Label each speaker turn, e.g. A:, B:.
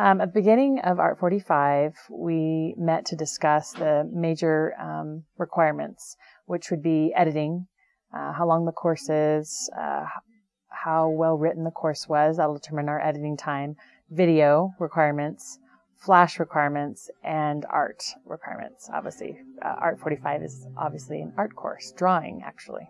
A: Um, at the beginning of Art 45, we met to discuss the major um, requirements, which would be editing, uh, how long the course is, uh, how well written the course was, that'll determine our editing time, video requirements, flash requirements, and art requirements. Obviously, uh, Art 45 is obviously an art course, drawing actually.